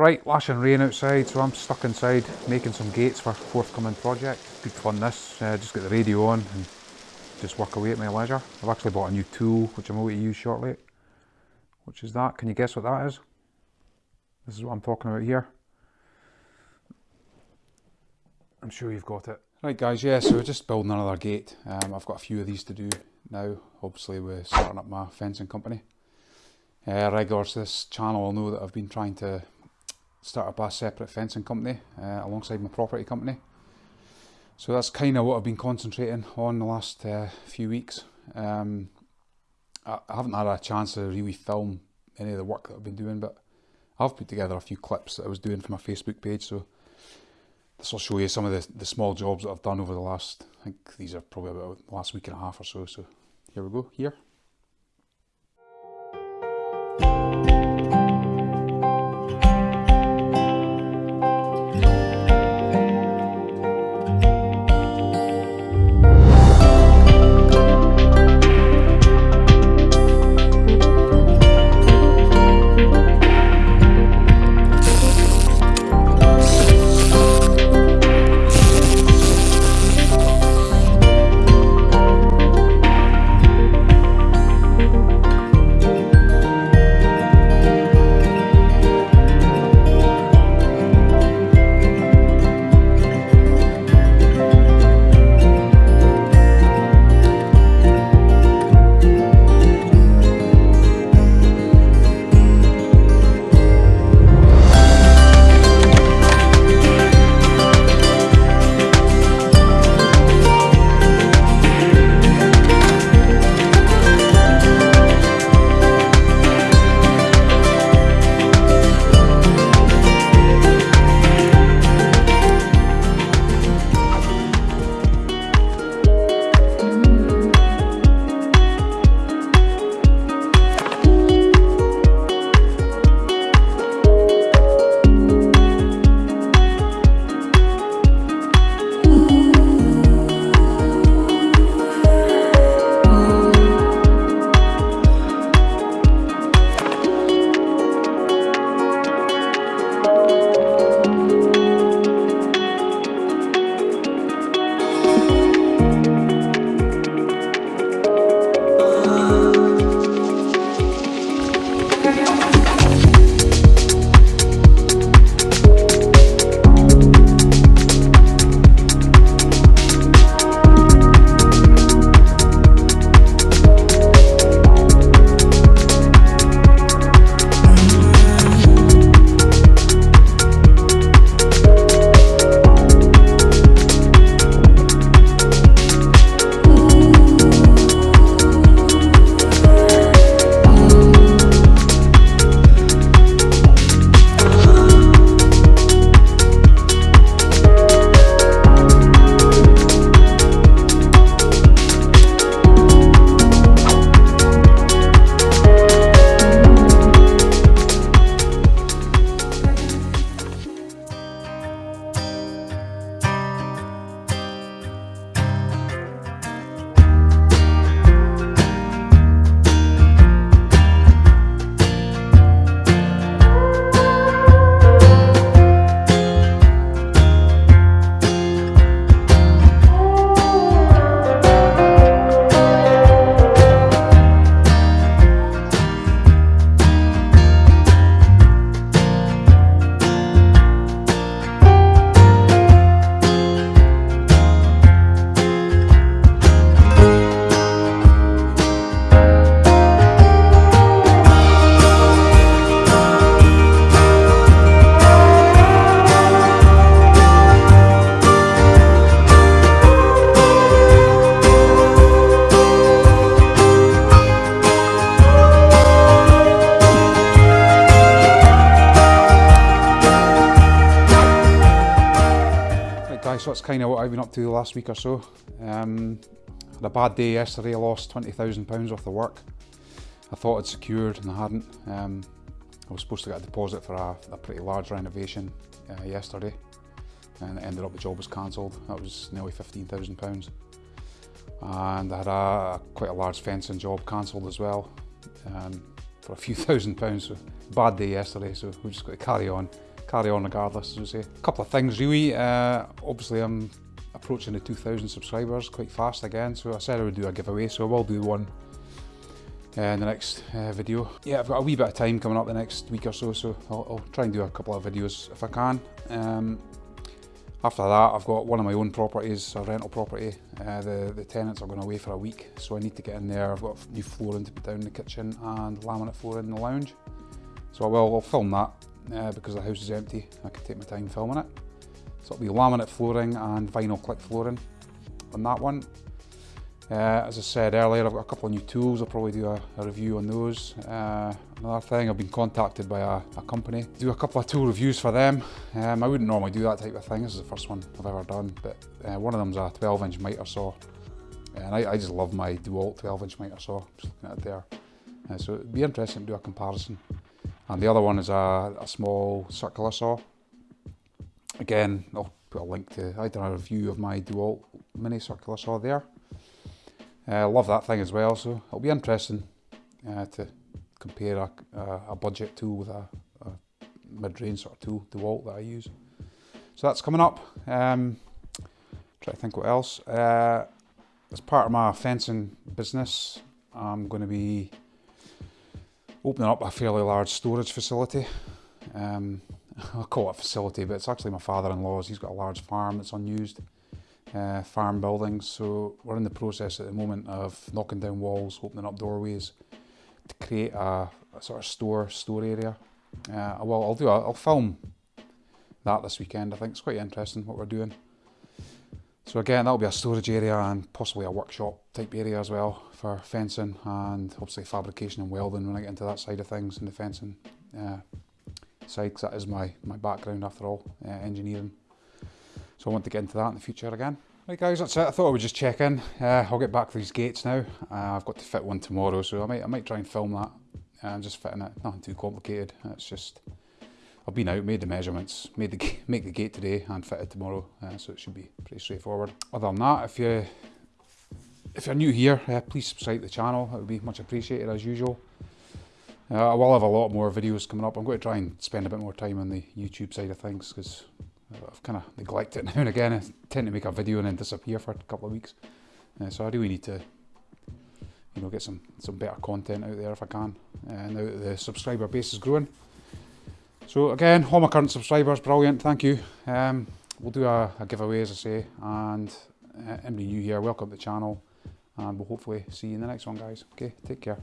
Right, lashing rain outside, so I'm stuck inside making some gates for forthcoming project. Good fun this, uh, just get the radio on and just work away at my leisure. I've actually bought a new tool which I'm going to use shortly. Which is that, can you guess what that is? This is what I'm talking about here. I'm sure you've got it. Right guys, yeah, so we're just building another gate. Um, I've got a few of these to do now, obviously we're starting up my fencing company. Uh, regulars to this channel will know that I've been trying to start up a separate fencing company uh, alongside my property company. So that's kind of what I've been concentrating on the last uh, few weeks. Um, I, haven't had a chance to really film any of the work that I've been doing, but I've put together a few clips that I was doing for my Facebook page. So this will show you some of the, the small jobs that I've done over the last, I think these are probably about the last week and a half or so. So here we go, here. That's kind of what I've been up to the last week or so. Um, had a bad day yesterday, I lost £20,000 worth of work. I thought I'd secured and I hadn't. Um, I was supposed to get a deposit for a, a pretty large renovation uh, yesterday and it ended up the job was cancelled. That was nearly £15,000. And I had a, quite a large fencing job cancelled as well um, for a few thousand pounds. So bad day yesterday, so we just got to carry on carry on regardless, as we say. A couple of things really. Uh, obviously, I'm approaching the 2,000 subscribers quite fast again, so I said I would do a giveaway, so I will do one uh, in the next uh, video. Yeah, I've got a wee bit of time coming up the next week or so, so I'll, I'll try and do a couple of videos if I can. Um, after that, I've got one of my own properties, a rental property. Uh, the, the tenants are going away for a week, so I need to get in there. I've got new flooring to put down in the kitchen and laminate flooring in the lounge. So I will I'll film that uh, because the house is empty. I can take my time filming it. So it'll be laminate flooring and vinyl click flooring on that one. Uh, as I said earlier, I've got a couple of new tools. I'll probably do a, a review on those. Uh, another thing, I've been contacted by a, a, company. Do a couple of tool reviews for them. Um, I wouldn't normally do that type of thing. This is the first one I've ever done. But uh, one of them's a 12 inch miter saw. And I, I just love my DeWalt 12 inch miter saw. Just looking at it there. Uh, so it'd be interesting to do a comparison. And the other one is a, a small circular saw. Again, I'll put a link to, I done a review of my DeWalt mini circular saw there. I uh, love that thing as well, so it'll be interesting uh, to compare a, a, budget tool with a, a mid-range sort of tool, DeWalt that I use. So that's coming up. Um, try to think what else. Uh, as part of my fencing business, I'm going to be opening up a fairly large storage facility. Um, I'll call it a facility, but it's actually my father-in-law's. He's got a large farm that's unused uh, farm buildings. So we're in the process at the moment of knocking down walls, opening up doorways to create a, a sort of store store area. Uh, well, I'll do. A, I'll film that this weekend. I think it's quite interesting what we're doing. So again, that'll be a storage area and possibly a workshop type area as well for fencing and obviously fabrication and welding when I get into that side of things in the fencing uh, side because that is my, my background after all, uh, engineering. So I want to get into that in the future again. Right guys, that's it. I thought I would just check in. Uh, I'll get back to these gates now. Uh, I've got to fit one tomorrow, so I might I might try and film that. I'm just fitting it. Nothing too complicated. It's just I've been out, made the measurements, made the make the gate today, and fitted tomorrow. Uh, so it should be pretty straightforward. Other than that, if you if you're new here, uh, please subscribe to the channel. It would be much appreciated as usual. Uh, I will have a lot more videos coming up. I'm going to try and spend a bit more time on the YouTube side of things because I've kind of neglected it now and again. I tend to make a video and then disappear for a couple of weeks. Uh, so I really need to, you know, get some, some better content out there if I can. Uh, now that the subscriber base is growing. So again, all my current subscribers, brilliant, thank you. Um, we'll do a, a, giveaway as I say, and uh, anybody new here, welcome to the channel, and we'll hopefully see you in the next one guys. Okay, take care.